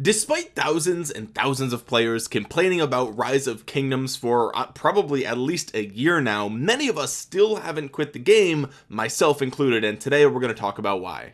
despite thousands and thousands of players complaining about rise of kingdoms for uh, probably at least a year now many of us still haven't quit the game myself included and today we're going to talk about why.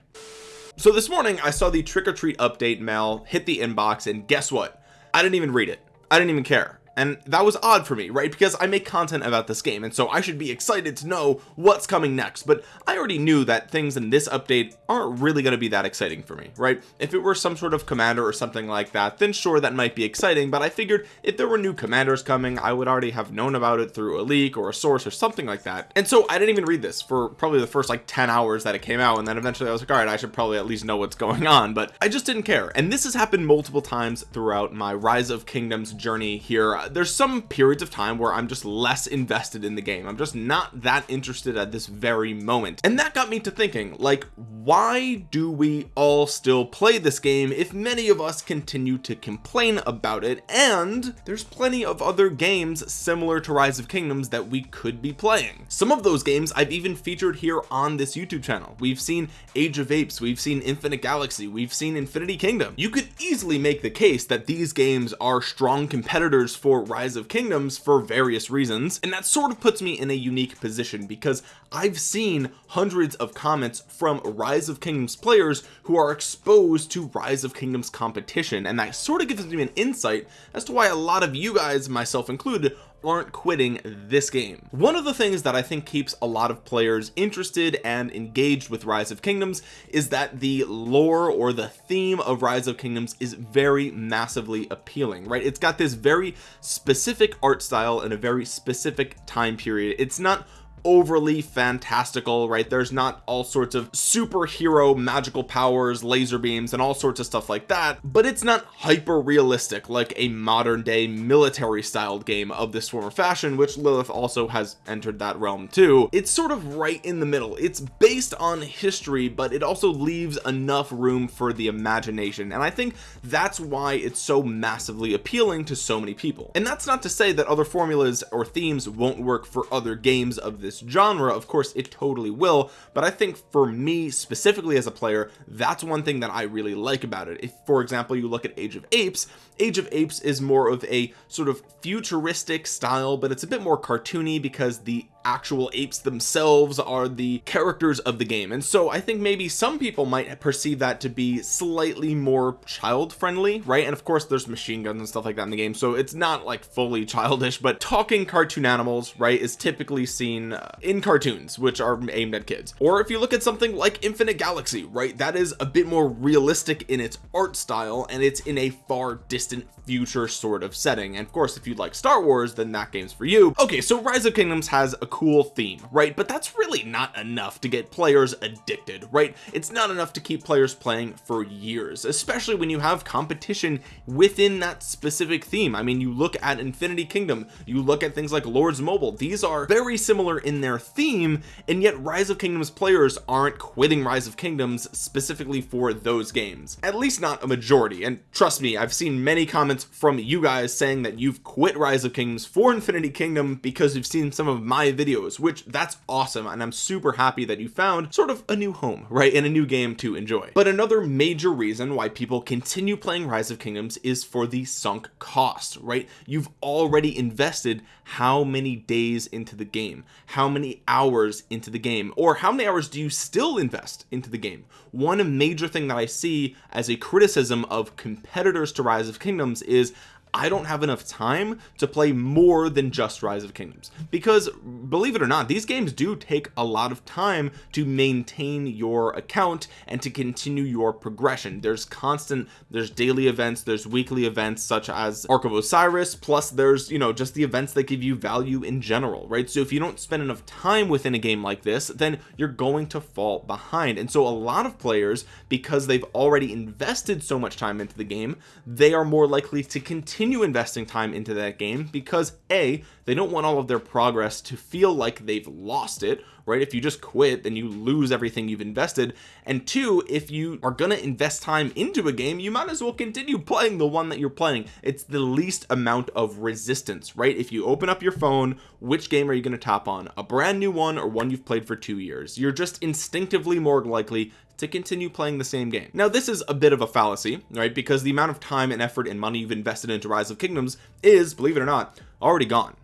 So this morning I saw the trick-or-treat update mail hit the inbox and guess what? I didn't even read it. I didn't even care and that was odd for me right? Because I make content about this game and so I should be excited to know what's coming next. But I already knew that things in this update aren't really going to be that exciting for me right? If it were some sort of commander or something like that then sure that might be exciting. But I figured if there were new commanders coming I would already have known about it through a leak or a source or something like that. And so I didn't even read this for probably the first like 10 hours that it came out and then eventually I was like all right I should probably at least know what's going on. But I just didn't care. And this has happened multiple times throughout my rise of kingdoms journey here there's some periods of time where I'm just less invested in the game. I'm just not that interested at this very moment. And that got me to thinking like why do we all still play this game if many of us continue to complain about it? And there's plenty of other games similar to rise of kingdoms that we could be playing. Some of those games I've even featured here on this YouTube channel. We've seen age of apes we've seen infinite galaxy we've seen infinity kingdom. You could easily make the case that these games are strong competitors for rise of kingdoms for various reasons and that sort of puts me in a unique position because I've seen hundreds of comments from rise of kingdoms players who are exposed to rise of kingdoms competition and that sort of gives me an insight as to why a lot of you guys myself included aren't quitting this game. One of the things that I think keeps a lot of players interested and engaged with rise of kingdoms is that the lore or the theme of rise of kingdoms is very massively appealing right? It's got this very specific art style and a very specific time period. It's not overly fantastical right? There's not all sorts of superhero magical powers laser beams and all sorts of stuff like that but it's not hyper realistic like a modern day military styled game of this form of fashion which Lilith also has entered that realm too. It's sort of right in the middle. It's based on history but it also leaves enough room for the imagination and I think that's why it's so massively appealing to so many people. And that's not to say that other formulas or themes won't work for other games of this this genre of course it totally will but I think for me specifically as a player that's one thing that I really like about it. If for example you look at age of apes age of apes is more of a sort of futuristic style but it's a bit more cartoony because the actual apes themselves are the characters of the game. And so I think maybe some people might perceive that to be slightly more child friendly right? And of course there's machine guns and stuff like that in the game so it's not like fully childish but talking cartoon animals right is typically seen uh, in cartoons which are aimed at kids. Or if you look at something like infinite galaxy right that is a bit more realistic in its art style and it's in a far distant future sort of setting. And of course if you like Star Wars then that game's for you. Okay so rise of kingdoms has a cool theme right? But that's really not enough to get players addicted right? It's not enough to keep players playing for years especially when you have competition within that specific theme. I mean you look at Infinity Kingdom you look at things like Lords Mobile these are very similar in their theme and yet rise of kingdoms players aren't quitting rise of kingdoms specifically for those games. At least not a majority and trust me I've seen many comments from you guys saying that you've quit rise of kingdoms for Infinity Kingdom because you've seen some of my videos videos which that's awesome and I'm super happy that you found sort of a new home right in a new game to enjoy. But another major reason why people continue playing rise of kingdoms is for the sunk cost right? You've already invested how many days into the game? How many hours into the game? Or how many hours do you still invest into the game? One major thing that I see as a criticism of competitors to rise of kingdoms is I don't have enough time to play more than just rise of kingdoms. Because believe it or not these games do take a lot of time to maintain your account and to continue your progression. There's constant there's daily events there's weekly events such as Ark of Osiris plus there's you know just the events that give you value in general right? So if you don't spend enough time within a game like this then you're going to fall behind. And so a lot of players because they've already invested so much time into the game they are more likely to continue continue investing time into that game because a they don't want all of their progress to feel like they've lost it right? If you just quit then you lose everything you've invested. And two if you are going to invest time into a game you might as well continue playing the one that you're playing. It's the least amount of resistance right? If you open up your phone which game are you going to tap on? A brand new one or one you've played for two years? You're just instinctively more likely to continue playing the same game. Now this is a bit of a fallacy right? Because the amount of time and effort and money you've invested into rise of kingdoms is believe it or not already gone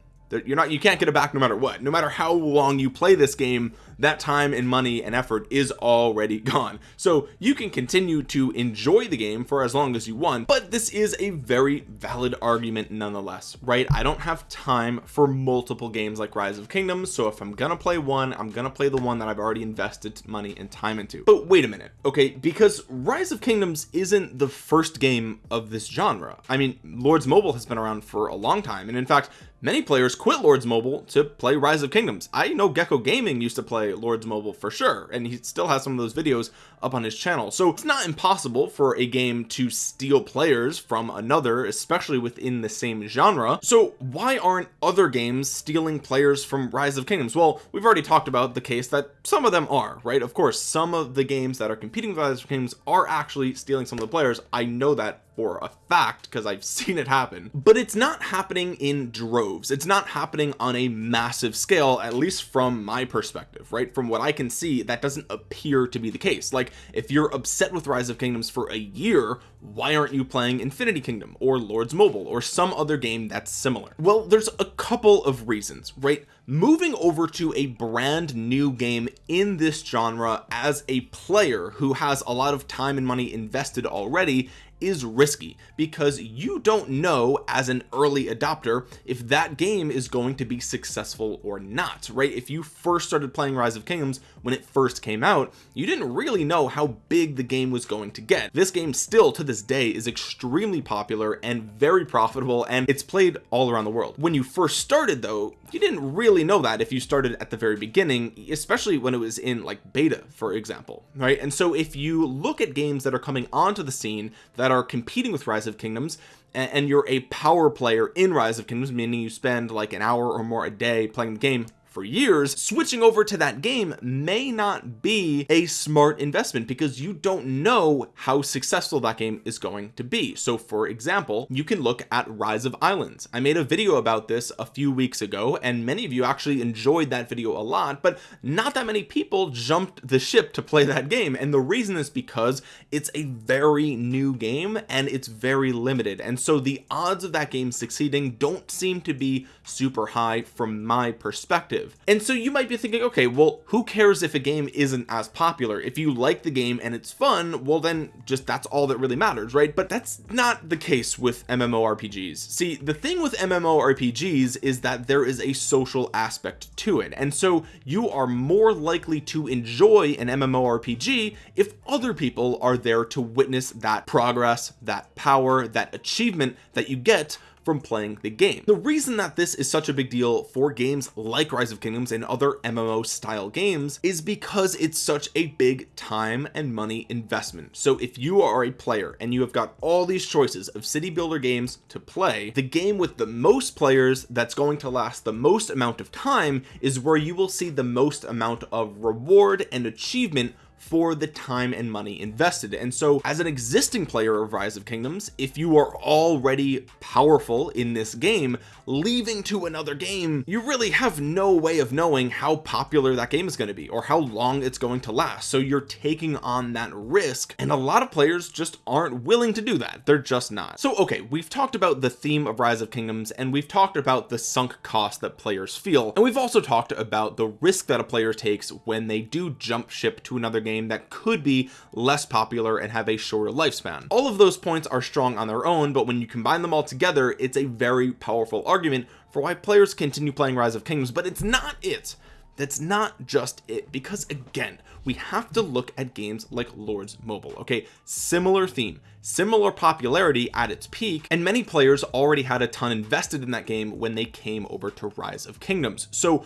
you're not you can't get it back no matter what. No matter how long you play this game that time and money and effort is already gone. So you can continue to enjoy the game for as long as you want but this is a very valid argument nonetheless right? I don't have time for multiple games like rise of kingdoms so if I'm gonna play one I'm gonna play the one that I've already invested money and time into. But wait a minute okay? Because rise of kingdoms isn't the first game of this genre. I mean lords mobile has been around for a long time and in fact many players quit lords mobile to play rise of kingdoms. I know gecko gaming used to lords mobile for sure and he still has some of those videos up on his channel. So it's not impossible for a game to steal players from another especially within the same genre. So why aren't other games stealing players from rise of kingdoms? Well we've already talked about the case that some of them are right? Of course some of the games that are competing with rise of kingdoms are actually stealing some of the players. I know that for a fact because I've seen it happen. But it's not happening in droves. It's not happening on a massive scale at least from my perspective right? From what I can see that doesn't appear to be the case. Like if you're upset with rise of kingdoms for a year why aren't you playing infinity kingdom or lords mobile or some other game that's similar? Well there's a couple of reasons right? Moving over to a brand new game in this genre as a player who has a lot of time and money invested already is risky because you don't know as an early adopter if that game is going to be successful or not right? If you first started playing rise of kingdoms when it first came out you didn't really know how big the game was going to get. This game still to this day is extremely popular and very profitable and it's played all around the world. When you first started though you didn't really know that if you started at the very beginning especially when it was in like beta for example right? And so if you look at games that are coming onto the scene that are competing with rise of kingdoms and you're a power player in rise of kingdoms meaning you spend like an hour or more a day playing the game for years switching over to that game may not be a smart investment because you don't know how successful that game is going to be. So for example you can look at rise of islands. I made a video about this a few weeks ago and many of you actually enjoyed that video a lot but not that many people jumped the ship to play that game. And the reason is because it's a very new game and it's very limited. And so the odds of that game succeeding don't seem to be super high from my perspective and so you might be thinking okay well who cares if a game isn't as popular? If you like the game and it's fun well then just that's all that really matters right? But that's not the case with MMORPGs see the thing with MMORPGs is that there is a social aspect to it. And so you are more likely to enjoy an MMORPG if other people are there to witness that progress that power that achievement that you get from playing the game. The reason that this is such a big deal for games like rise of kingdoms and other MMO style games is because it's such a big time and money investment. So if you are a player and you have got all these choices of city builder games to play the game with the most players that's going to last the most amount of time is where you will see the most amount of reward and achievement for the time and money invested. And so as an existing player of rise of kingdoms if you are already powerful in this game leaving to another game you really have no way of knowing how popular that game is going to be or how long it's going to last. So you're taking on that risk and a lot of players just aren't willing to do that. They're just not. So okay we've talked about the theme of rise of kingdoms and we've talked about the sunk cost that players feel and we've also talked about the risk that a player takes when they do jump ship to another game game that could be less popular and have a shorter lifespan. All of those points are strong on their own but when you combine them all together it's a very powerful argument for why players continue playing rise of kingdoms but it's not it. That's not just it because again we have to look at games like lords mobile okay? Similar theme similar popularity at its peak and many players already had a ton invested in that game when they came over to rise of kingdoms. So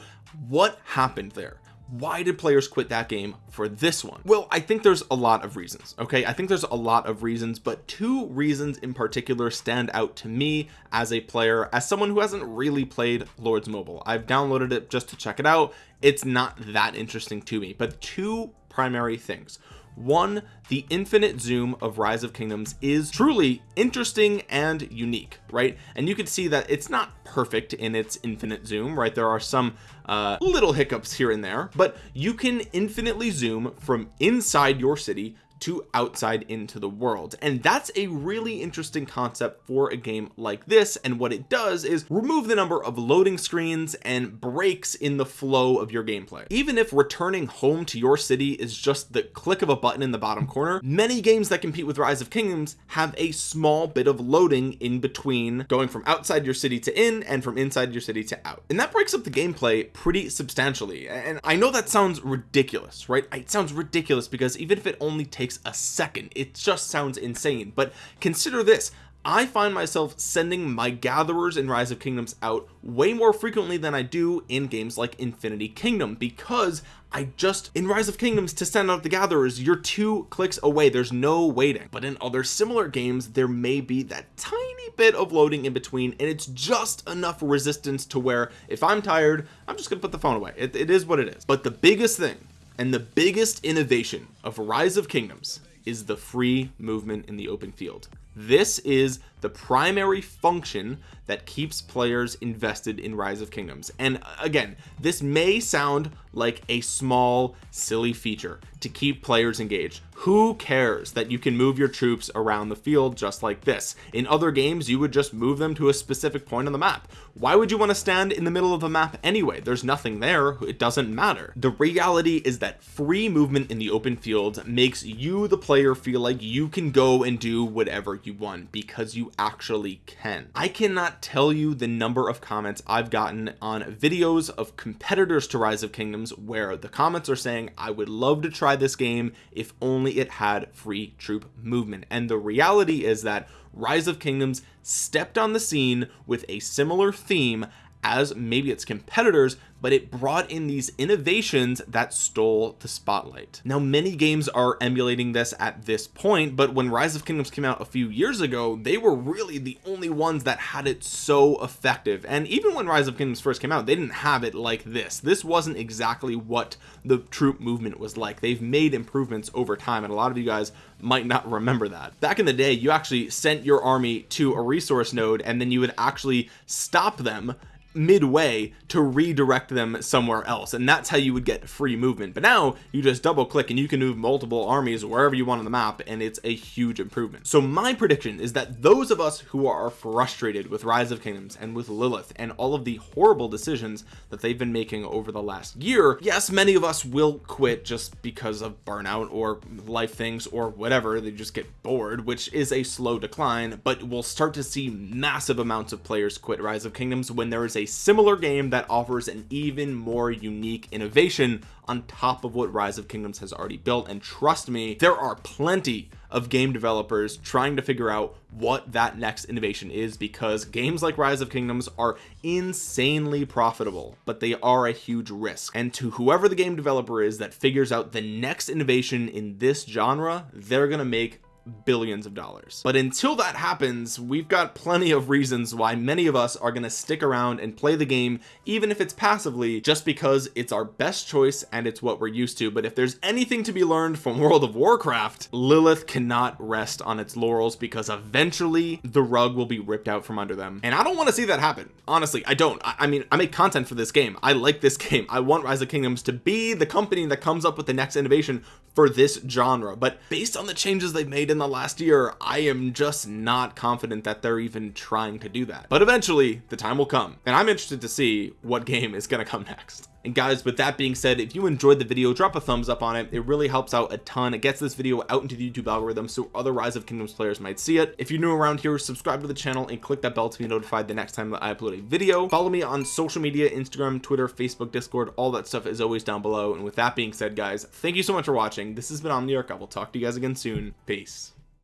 what happened there why did players quit that game for this one? Well I think there's a lot of reasons okay? I think there's a lot of reasons but two reasons in particular stand out to me as a player as someone who hasn't really played Lords Mobile. I've downloaded it just to check it out. It's not that interesting to me but two primary things one the infinite zoom of rise of kingdoms is truly interesting and unique right? And you can see that it's not perfect in its infinite zoom right? There are some uh, little hiccups here and there but you can infinitely zoom from inside your city to outside into the world. And that's a really interesting concept for a game like this. And what it does is remove the number of loading screens and breaks in the flow of your gameplay. Even if returning home to your city is just the click of a button in the bottom corner many games that compete with rise of kingdoms have a small bit of loading in between going from outside your city to in and from inside your city to out. And that breaks up the gameplay pretty substantially. And I know that sounds ridiculous right? It sounds ridiculous because even if it only takes takes a second. It just sounds insane. But consider this. I find myself sending my gatherers in rise of kingdoms out way more frequently than I do in games like infinity kingdom because I just in rise of kingdoms to send out the gatherers you're two clicks away. There's no waiting. But in other similar games there may be that tiny bit of loading in between and it's just enough resistance to where if I'm tired I'm just gonna put the phone away. It, it is what it is. But the biggest thing and the biggest innovation of rise of kingdoms is the free movement in the open field this is the primary function that keeps players invested in rise of kingdoms. And uh, again this may sound like a small silly feature to keep players engaged. Who cares that you can move your troops around the field just like this? In other games you would just move them to a specific point on the map. Why would you want to stand in the middle of a map anyway? There's nothing there. It doesn't matter. The reality is that free movement in the open field makes you the player feel like you can go and do whatever you want because you actually can. I cannot tell you the number of comments I've gotten on videos of competitors to rise of kingdoms where the comments are saying I would love to try this game if only it had free troop movement. And the reality is that rise of kingdoms stepped on the scene with a similar theme as maybe its competitors but it brought in these innovations that stole the spotlight. Now many games are emulating this at this point but when rise of kingdoms came out a few years ago they were really the only ones that had it so effective. And even when rise of kingdoms first came out they didn't have it like this. This wasn't exactly what the troop movement was like. They've made improvements over time and a lot of you guys might not remember that. Back in the day you actually sent your army to a resource node and then you would actually stop them midway to redirect them somewhere else. And that's how you would get free movement. But now you just double click and you can move multiple armies wherever you want on the map and it's a huge improvement. So my prediction is that those of us who are frustrated with rise of kingdoms and with Lilith and all of the horrible decisions that they've been making over the last year yes many of us will quit just because of burnout or life things or whatever. They just get bored which is a slow decline but we'll start to see massive amounts of players quit rise of kingdoms when there is similar game that offers an even more unique innovation on top of what rise of kingdoms has already built. And trust me there are plenty of game developers trying to figure out what that next innovation is because games like rise of kingdoms are insanely profitable but they are a huge risk. And to whoever the game developer is that figures out the next innovation in this genre they're gonna make billions of dollars. But until that happens we've got plenty of reasons why many of us are going to stick around and play the game even if it's passively just because it's our best choice and it's what we're used to. But if there's anything to be learned from World of Warcraft Lilith cannot rest on its laurels because eventually the rug will be ripped out from under them. And I don't want to see that happen. Honestly I don't. I, I mean I make content for this game. I like this game. I want Rise of Kingdoms to be the company that comes up with the next innovation for this genre. But based on the changes they've made in in the last year I am just not confident that they're even trying to do that. But eventually the time will come and I'm interested to see what game is going to come next and guys with that being said if you enjoyed the video drop a thumbs up on it. It really helps out a ton. It gets this video out into the YouTube algorithm so other rise of kingdoms players might see it. If you're new around here subscribe to the channel and click that bell to be notified the next time that I upload a video. Follow me on social media Instagram Twitter Facebook Discord. All that stuff is always down below. And with that being said guys thank you so much for watching. This has been Omniarch. I will talk to you guys again soon. Peace